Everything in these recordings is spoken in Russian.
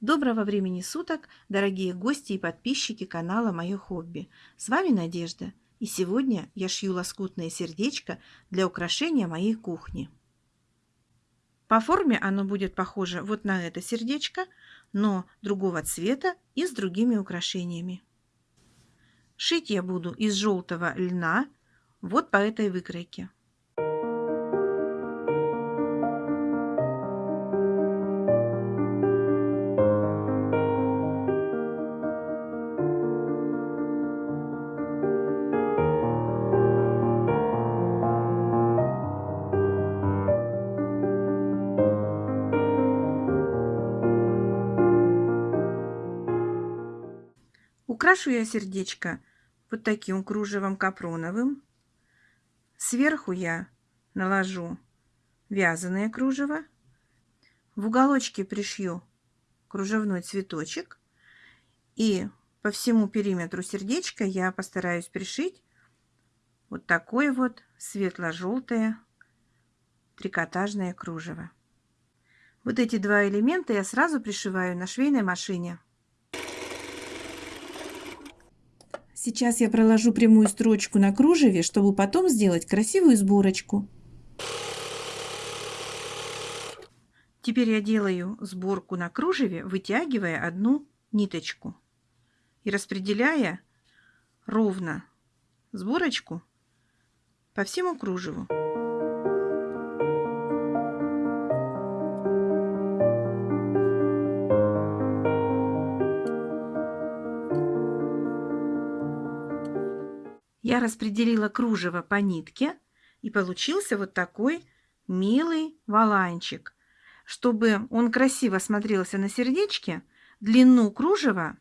Доброго времени суток, дорогие гости и подписчики канала «Мое хобби». С вами Надежда, и сегодня я шью лоскутное сердечко для украшения моей кухни. По форме оно будет похоже вот на это сердечко, но другого цвета и с другими украшениями. Шить я буду из желтого льна вот по этой выкройке. Украшу я сердечко вот таким кружевом капроновым. Сверху я наложу вязаное кружево. В уголочке пришью кружевной цветочек. И по всему периметру сердечка я постараюсь пришить вот такое вот светло-желтое трикотажное кружево. Вот эти два элемента я сразу пришиваю на швейной машине. Сейчас я проложу прямую строчку на кружеве, чтобы потом сделать красивую сборочку. Теперь я делаю сборку на кружеве, вытягивая одну ниточку и распределяя ровно сборочку по всему кружеву. Я распределила кружево по нитке, и получился вот такой милый валанчик. Чтобы он красиво смотрелся на сердечке, длину кружева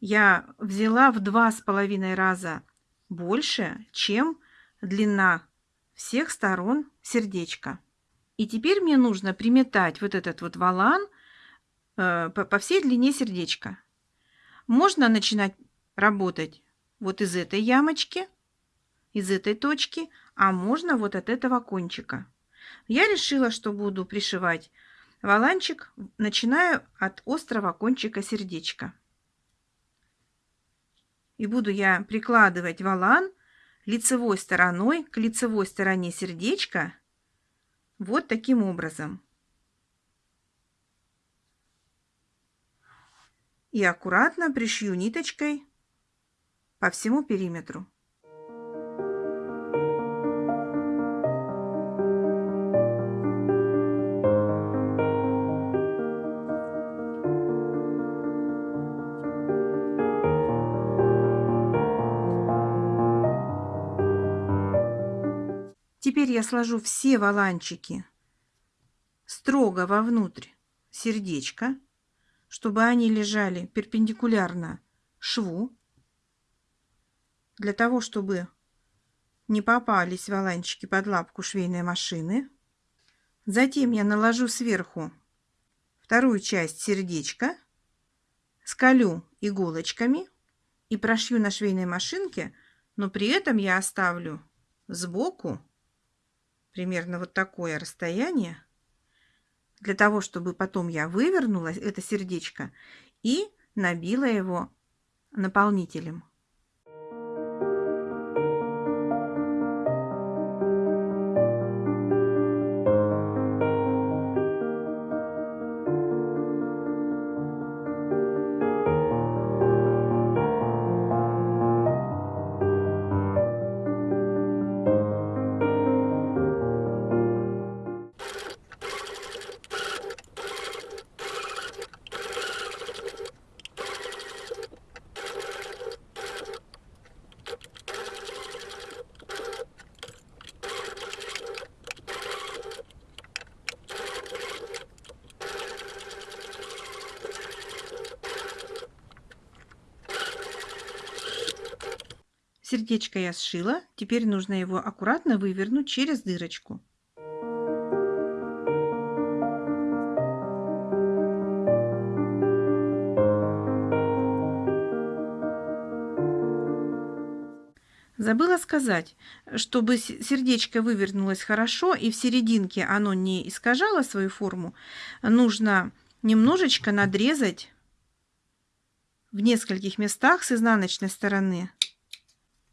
я взяла в два с половиной раза больше, чем длина всех сторон сердечка. И теперь мне нужно приметать вот этот вот валан э, по, по всей длине сердечка. Можно начинать работать вот из этой ямочки, из этой точки, а можно вот от этого кончика. Я решила, что буду пришивать валанчик, начинаю от острого кончика сердечка. И буду я прикладывать валан лицевой стороной к лицевой стороне сердечка вот таким образом. И аккуратно пришью ниточкой по всему периметру. Теперь я сложу все валанчики строго вовнутрь сердечка, чтобы они лежали перпендикулярно шву для того, чтобы не попались валанчики под лапку швейной машины. Затем я наложу сверху вторую часть сердечка, скалю иголочками и прошью на швейной машинке, но при этом я оставлю сбоку примерно вот такое расстояние, для того, чтобы потом я вывернула это сердечко и набила его наполнителем. Сердечко я сшила, теперь нужно его аккуратно вывернуть через дырочку. Забыла сказать, чтобы сердечко вывернулось хорошо и в серединке оно не искажало свою форму, нужно немножечко надрезать в нескольких местах с изнаночной стороны.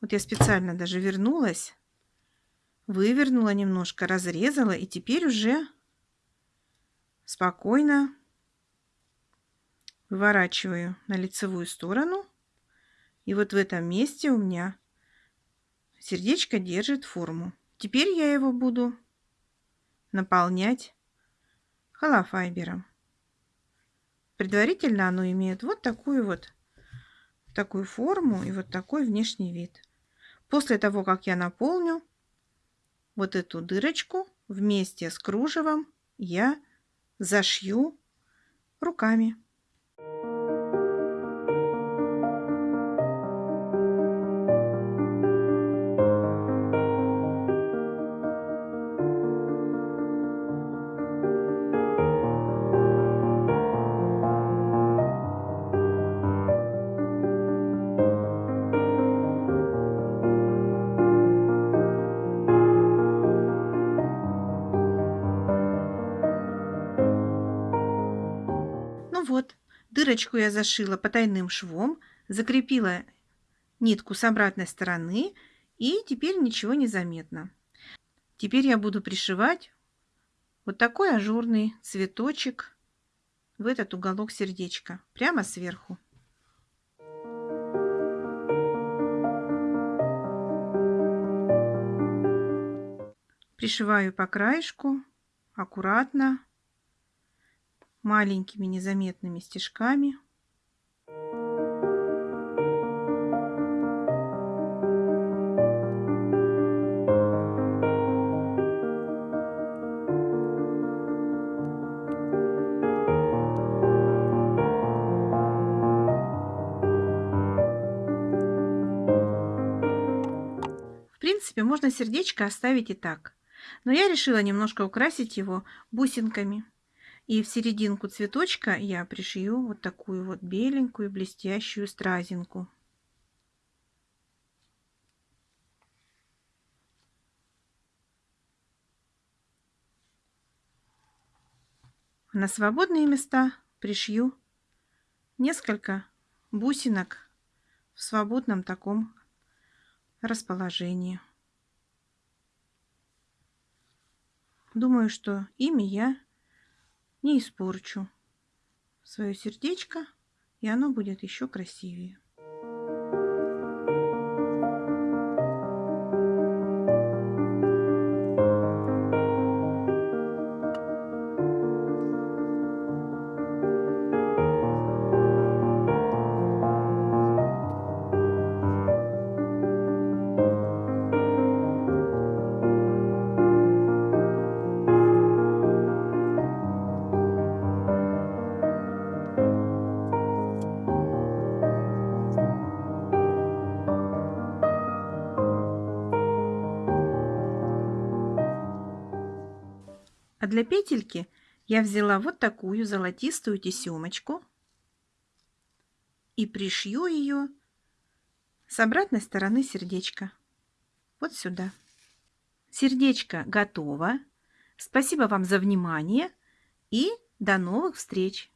Вот я специально даже вернулась, вывернула немножко, разрезала и теперь уже спокойно выворачиваю на лицевую сторону. И вот в этом месте у меня сердечко держит форму. Теперь я его буду наполнять холофайбером. Предварительно оно имеет вот такую вот такую форму и вот такой внешний вид. После того, как я наполню вот эту дырочку вместе с кружевом, я зашью руками. Дырочку я зашила потайным швом, закрепила нитку с обратной стороны и теперь ничего не заметно. Теперь я буду пришивать вот такой ажурный цветочек в этот уголок сердечка, прямо сверху. Пришиваю по краешку аккуратно маленькими незаметными стежками. В принципе, можно сердечко оставить и так. Но я решила немножко украсить его бусинками. И в серединку цветочка я пришью вот такую вот беленькую блестящую стразинку. На свободные места пришью несколько бусинок в свободном таком расположении. Думаю, что ими я не испорчу свое сердечко, и оно будет еще красивее. Для петельки я взяла вот такую золотистую тесемочку и пришью ее с обратной стороны сердечка. Вот сюда. Сердечко готово. Спасибо вам за внимание и до новых встреч!